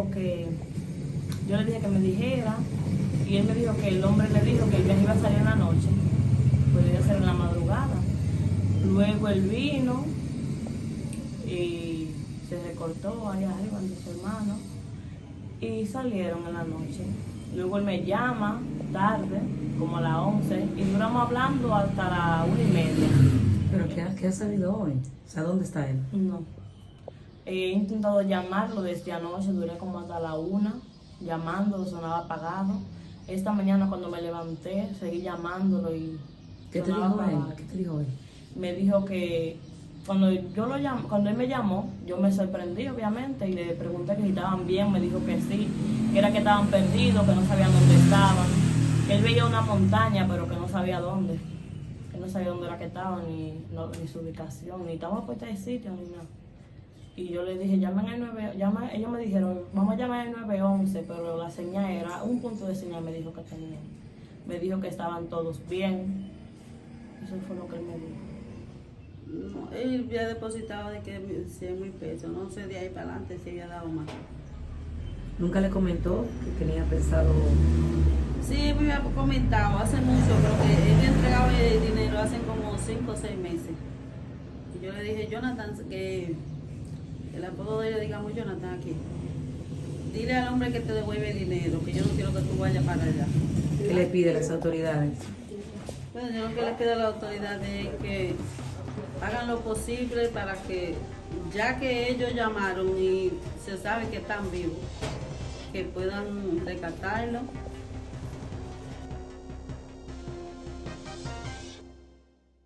dijo que, yo le dije que me dijera, y él me dijo que el hombre le dijo que el viaje iba a salir en la noche, podría ser en la madrugada. Luego él vino y se recortó ahí arriba de su hermano y salieron en la noche. Luego él me llama tarde, como a las 11, y duramos hablando hasta las una y media. ¿Pero qué ha, qué ha salido hoy? O sea, ¿dónde está él? No. He intentado llamarlo desde anoche, duré como hasta la una, llamándolo, sonaba apagado. Esta mañana cuando me levanté, seguí llamándolo y ¿Qué te dijo él? ¿Qué te dijo él? Me dijo que cuando yo lo llam- cuando él me llamó, yo me sorprendí obviamente y le pregunté que si estaban bien, me dijo que sí, que era que estaban perdidos, que no sabían dónde estaban, que él veía una montaña pero que no sabía dónde, que no sabía dónde era que estaban ni, no- ni su ubicación, ni estaban puestas de sitio ni nada. Y yo le dije, llamen al 9, llama, ellos me dijeron, vamos a llamar al 911, pero la señal era, un punto de señal me dijo que tenían. Me dijo que estaban todos bien. Eso fue lo que él me dijo. No, él había depositado de que 100 mil pesos, no sé de ahí para adelante si había dado más. ¿Nunca le comentó que tenía pensado... Sí, me había comentado hace mucho, pero que él le entregaba el dinero hace como 5 o 6 meses. Y yo le dije, Jonathan, que el apodo de ella, digamos, Jonathan aquí. Dile al hombre que te devuelve el dinero, que yo no quiero que tú vayas para allá. ¿Qué le pide a las autoridades? Bueno, yo lo que le pido a la autoridad es que hagan lo posible para que, ya que ellos llamaron y se sabe que están vivos, que puedan rescatarlo